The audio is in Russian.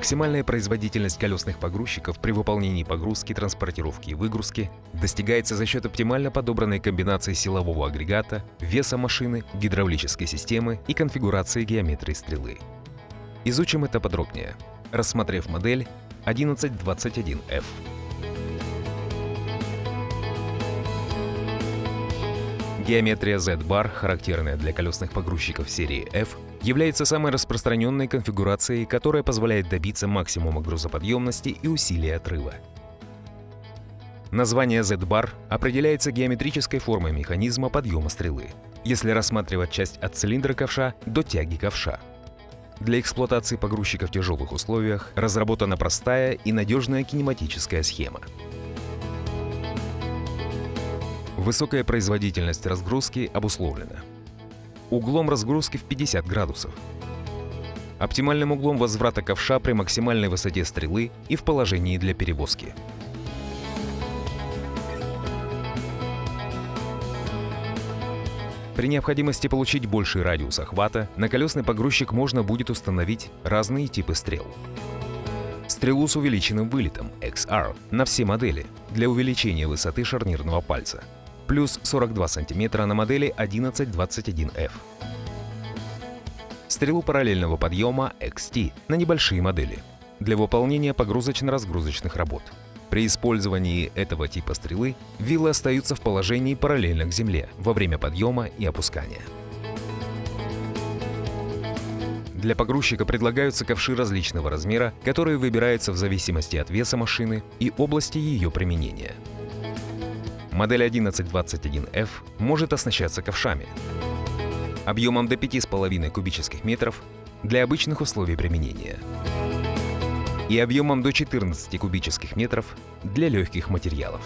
Максимальная производительность колесных погрузчиков при выполнении погрузки, транспортировки и выгрузки достигается за счет оптимально подобранной комбинации силового агрегата, веса машины, гидравлической системы и конфигурации геометрии стрелы. Изучим это подробнее, рассмотрев модель 1121F. Геометрия Z-bar, характерная для колесных погрузчиков серии F, является самой распространенной конфигурацией, которая позволяет добиться максимума грузоподъемности и усилия отрыва. Название Z-bar определяется геометрической формой механизма подъема стрелы, если рассматривать часть от цилиндра ковша до тяги ковша. Для эксплуатации погрузчика в тяжелых условиях разработана простая и надежная кинематическая схема. Высокая производительность разгрузки обусловлена углом разгрузки в 50 градусов, оптимальным углом возврата ковша при максимальной высоте стрелы и в положении для перевозки. При необходимости получить больший радиус охвата, на колесный погрузчик можно будет установить разные типы стрел. Стрелу с увеличенным вылетом XR на все модели для увеличения высоты шарнирного пальца – плюс 42 см на модели 1121F. Стрелу параллельного подъема XT на небольшие модели для выполнения погрузочно-разгрузочных работ. При использовании этого типа стрелы виллы остаются в положении параллельно к земле во время подъема и опускания. Для погрузчика предлагаются ковши различного размера, которые выбираются в зависимости от веса машины и области ее применения. Модель 1121F может оснащаться ковшами объемом до 5,5 кубических метров для обычных условий применения и объемом до 14 кубических метров для легких материалов.